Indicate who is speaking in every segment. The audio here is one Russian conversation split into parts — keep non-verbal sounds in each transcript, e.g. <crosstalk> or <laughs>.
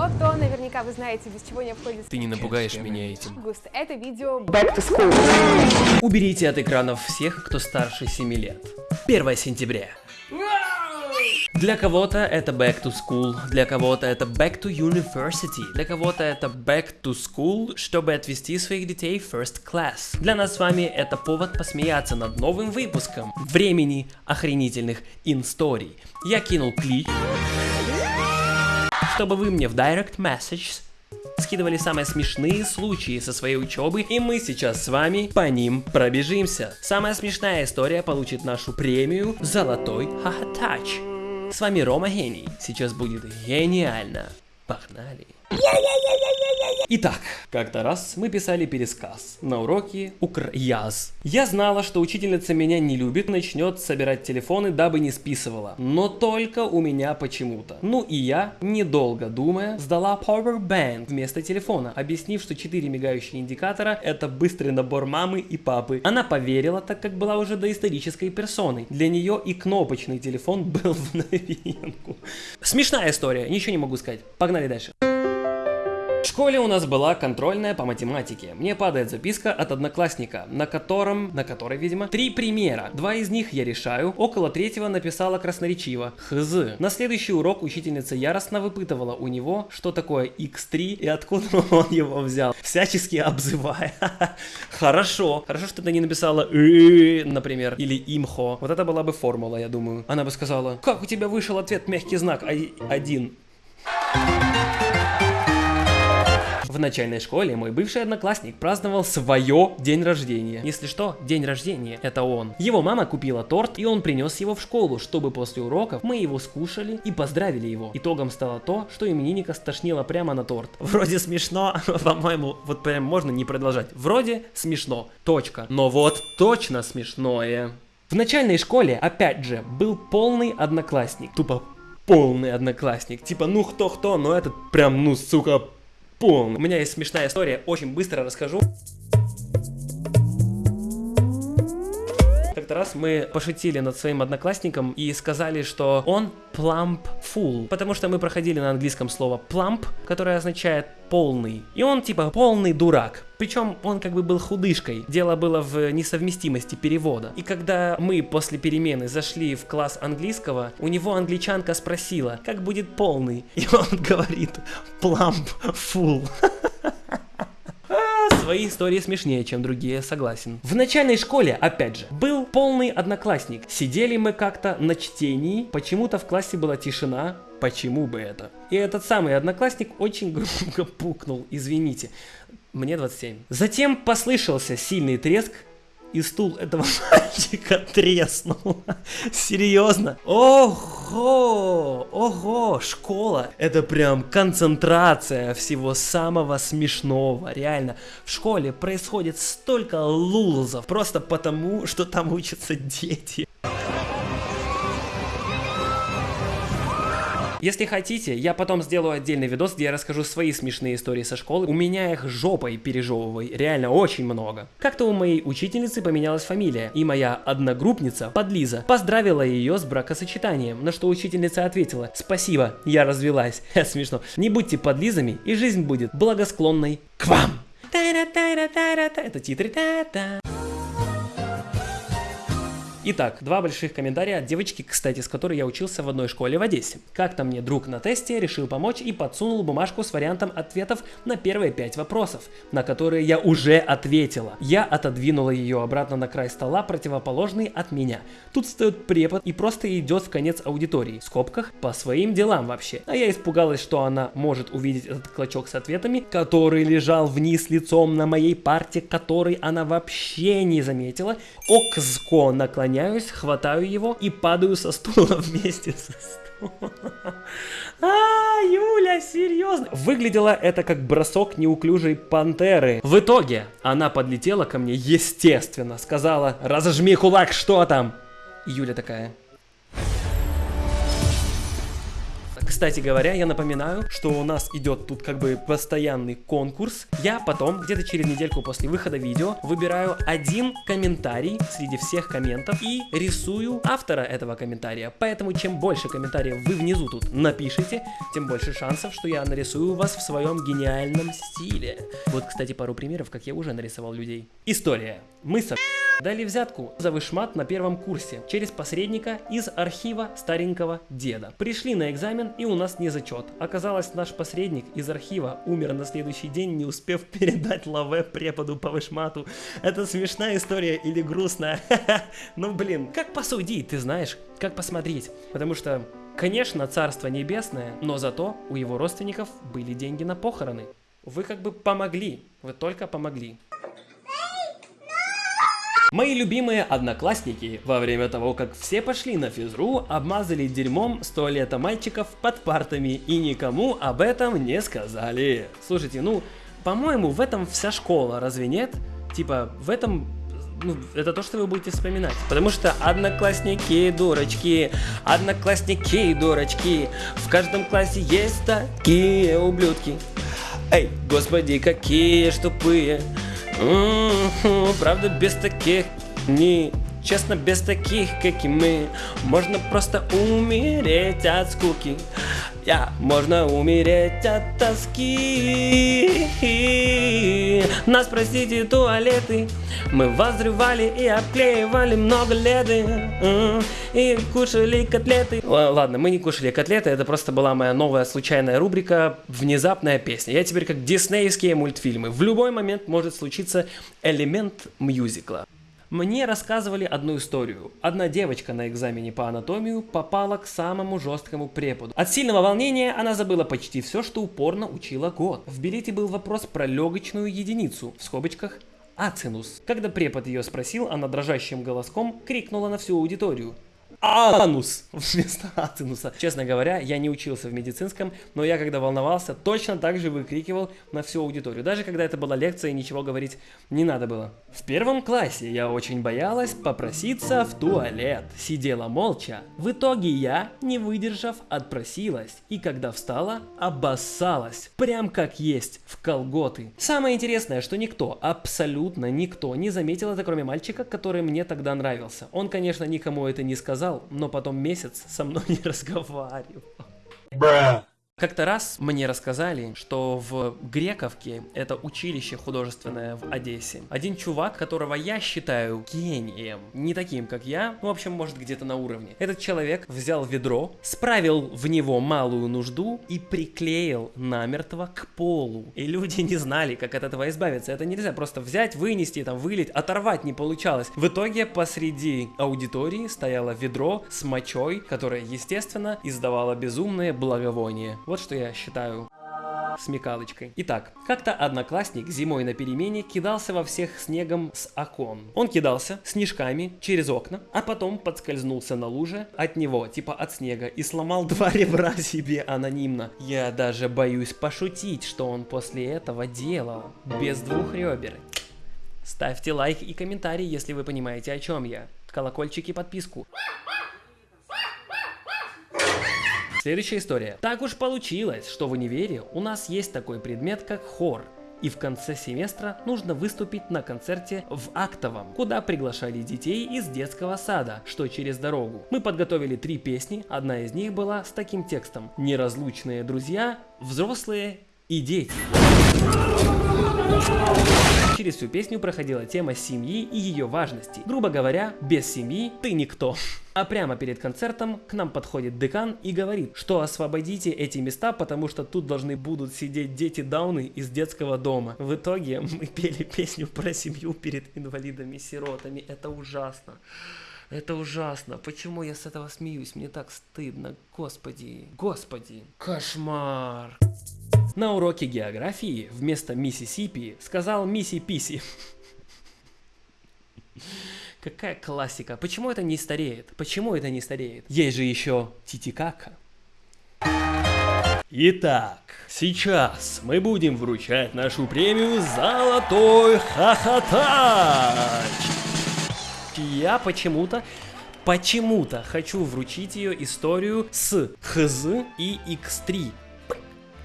Speaker 1: кино, то наверняка вы знаете, без чего не обходится
Speaker 2: Ты не напугаешь меня этим.
Speaker 1: август. Это видео
Speaker 3: Back to school.
Speaker 2: Уберите от экранов всех, кто старше 7 лет. 1 сентября. Для кого-то это back to school, для кого-то это back to university, для кого-то это back to school, чтобы отвезти своих детей в first class. Для нас с вами это повод посмеяться над новым выпуском времени охренительных инсторий. Я кинул клич, чтобы вы мне в direct message скидывали самые смешные случаи со своей учебы, и мы сейчас с вами по ним пробежимся. Самая смешная история получит нашу премию «Золотой хахатач». С вами Рома Гений. Сейчас будет гениально. Погнали. Итак, как-то раз мы писали пересказ на уроке Укряз. Я знала, что учительница меня не любит, начнет собирать телефоны, дабы не списывала. Но только у меня почему-то. Ну и я, недолго думая, сдала Powerbank вместо телефона, объяснив, что 4 мигающие индикатора это быстрый набор мамы и папы. Она поверила, так как была уже доисторической персоной. Для нее и кнопочный телефон <laughs> был в новинку. Смешная история, ничего не могу сказать. Погнали дальше. В школе у нас была контрольная по математике. Мне падает записка от одноклассника, на котором, на которой, видимо, три примера. Два из них я решаю, около третьего написала красноречиво. Хз. На следующий урок учительница яростно выпытывала у него, что такое x3 и откуда <laughs> он его взял, всячески обзывая. <laughs> Хорошо. Хорошо, что ты не написала например, или имхо. Вот это была бы формула, я думаю. Она бы сказала, как у тебя вышел ответ мягкий знак а- один. В начальной школе мой бывший одноклассник праздновал свое день рождения. Если что, день рождения – это он. Его мама купила торт, и он принес его в школу, чтобы после уроков мы его скушали и поздравили его. Итогом стало то, что именинника стошнило прямо на торт. <laughs> Вроде смешно, по-моему, вот прям можно не продолжать. Вроде смешно, точка. Но вот точно смешное. В начальной школе, опять же, был полный одноклассник. Тупо полный одноклассник. Типа, ну кто-кто, но этот прям, ну, сука, полный. У меня есть смешная история, очень быстро расскажу. Как-то раз мы пошутили над своим одноклассником и сказали, что он plump fool, потому что мы проходили на английском слово plump, которое означает полный. И он типа полный дурак. Причем он как бы был худышкой. Дело было в несовместимости перевода. И когда мы после перемены зашли в класс английского, у него англичанка спросила, как будет полный. И он <laughs> говорит plump fool. <laughs> Свои истории смешнее, чем другие, согласен. В начальной школе, опять же, был полный одноклассник. Сидели мы как-то на чтении, почему-то в классе была тишина, почему бы это? И этот самый одноклассник очень <laughs> громко пукнул, извините. Мне 27. Затем послышался сильный треск, и стул этого <laughs> мальчика треснул. Серьезно? Ого! Ого! Школа! Это прям концентрация всего самого смешного. Реально. В школе происходит столько лулзов. Просто потому, что там учатся дети. Если хотите, я потом сделаю отдельный видос, где я расскажу свои смешные истории со школы. У меня их жопой пережевывай, реально очень много. Как-то у моей учительницы поменялась фамилия, и моя одногруппница, подлиза, поздравила ее с бракосочетанием, на что учительница ответила, спасибо, я развелась. <laughs> Смешно. Не будьте подлизами, и жизнь будет благосклонной к вам. Это титры. Итак, два больших комментария от девочки, кстати, с которой я учился в одной школе в Одессе. Как-то мне друг на тесте решил помочь и подсунул бумажку с вариантом ответов на первые пять вопросов, на которые я уже ответила. Я отодвинула ее обратно на край стола, противоположный от меня. Тут встает препод и просто идет в конец аудитории, в скобках, по своим делам вообще. А я испугалась, что она может увидеть этот клочок с ответами, который лежал вниз лицом на моей парте, который она вообще не заметила. Окзко наклоняется наклоняюсь, хватаю его и падаю со стула <laughs> вместе со стулом. А, Юля, серьезно? Выглядело это как бросок неуклюжей пантеры. В итоге она подлетела ко мне, естественно, сказала, разожми кулак, что там? И Юля такая, Кстати говоря, я напоминаю, что у нас идет тут как бы постоянный конкурс. Я потом, где-то через недельку после выхода видео, выбираю один комментарий среди всех комментов и рисую автора этого комментария. Поэтому чем больше комментариев вы внизу тут напишите, тем больше шансов, что я нарисую вас в своем гениальном стиле. Вот, кстати, пару примеров, как я уже нарисовал людей. История. Мы с дали взятку за вышмат на первом курсе через посредника из архива старенького деда. Пришли на экзамен и у нас не зачет. Оказалось, наш посредник из архива умер на следующий день, не успев <laughs> передать лаве преподу по вышмату. Это смешная история или грустная? <laughs> Ну блин, как посудить, ты знаешь, как посмотреть. Потому что Конечно, Царство Небесное, но зато у его родственников были деньги на похороны. Вы как бы помогли, вы только помогли. Мои любимые одноклассники во время того, как все пошли на физру, обмазали дерьмом с туалета мальчиков под партами и никому об этом не сказали. Слушайте, ну, по-моему, в этом вся школа, разве нет? Типа, в этом ну, это то, что вы будете вспоминать. Потому что одноклассники дурочки, одноклассники дурочки, в каждом классе есть такие ублюдки. Эй, господи, какие ж тупые. <laughs> Правда, без таких не Честно, без таких, как и мы, можно просто умереть от скуки. Я, можно умереть от тоски. Нас, простите, туалеты, мы возрывали и обклеивали много лет. И кушали котлеты. Ладно, мы не кушали котлеты, это просто была моя новая случайная рубрика «Внезапная песня». Я теперь как диснеевские мультфильмы. В любой момент может случиться элемент мюзикла. Мне рассказывали одну историю. Одна девочка на экзамене по анатомию попала к самому жесткому преподу. От сильного волнения она забыла почти все, что упорно учила год. В билете был вопрос про легочную единицу, в скобочках ацинус. Когда препод ее спросил, она дрожащим голоском крикнула на всю аудиторию анус вместо ацинуса. Честно говоря, я не учился в медицинском, но я когда волновался, точно так же выкрикивал на всю аудиторию. Даже когда это была лекция ничего говорить не надо было. В первом классе я очень боялась попроситься в туалет. Сидела молча. В итоге я, не выдержав, отпросилась. И когда встала, обоссалась. Прям как есть, в колготы. Самое интересное, что никто, абсолютно никто не заметил это, кроме мальчика, который мне тогда нравился. Он, конечно, никому это не сказал, сказал, но потом месяц со мной <laughs> не разговаривал. Bruh. Как-то раз мне рассказали, что в Грековке, это училище художественное в Одессе, один чувак, которого я считаю гением, не таким, как я, ну, в общем, может, где-то на уровне. Этот человек взял ведро, справил в него малую нужду и приклеил намертво к полу. И люди не знали, как от этого избавиться. Это нельзя просто взять, вынести, там, вылить, оторвать не получалось. В итоге посреди аудитории стояло ведро с мочой, которое, естественно, издавало безумное благовоние. Вот что я считаю смекалочкой. Итак, как-то одноклассник зимой на перемене кидался во всех снегом с окон. Он кидался снежками через окна, а потом подскользнулся на луже от него, типа от снега, и сломал <laughs> два ребра себе анонимно. Я даже боюсь пошутить, что он после этого делал, без двух ребер. Ставьте лайк и комментарий, если вы понимаете, о чем я. Колокольчик и подписку. Следующая история. Так уж получилось, что в универе у нас есть такой предмет, как хор. И в конце семестра нужно выступить на концерте в Актовом, куда приглашали детей из детского сада, что через дорогу. Мы подготовили три песни, одна из них была с таким текстом «Неразлучные друзья, взрослые и дети». Через всю песню проходила тема семьи и ее важности. Грубо говоря, без семьи ты никто. А прямо перед концертом к нам подходит декан и говорит, что освободите эти места, потому что тут должны будут сидеть дети Дауны из детского дома. В итоге мы пели песню про семью перед инвалидами-сиротами. Это ужасно. Это ужасно. Почему я с этого смеюсь? Мне так стыдно. Господи. Господи. Кошмар. На уроке географии вместо Миссисипи сказал Мисси Писи. Какая классика. Почему это не стареет? Почему это не стареет? Есть же еще Титикака. Итак, сейчас мы будем вручать нашу премию «Золотой хохотач». Я почему-то почему-то хочу вручить ее историю с ХЗ и X3.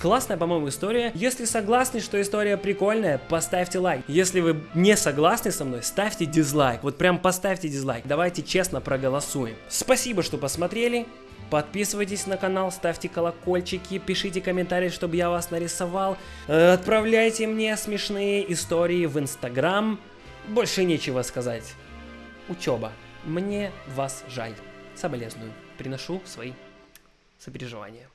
Speaker 2: Классная, по-моему, история. Если согласны, что история прикольная, поставьте лайк. Если вы не согласны со мной, ставьте дизлайк. Вот прям поставьте дизлайк. Давайте честно проголосуем. Спасибо, что посмотрели. Подписывайтесь на канал, ставьте колокольчики, пишите комментарии, чтобы я вас нарисовал. Э, Отправляйте мне смешные истории в Инстаграм. Больше нечего сказать. Учеба. Мне вас жаль. Соболезную. Приношу свои сопереживания.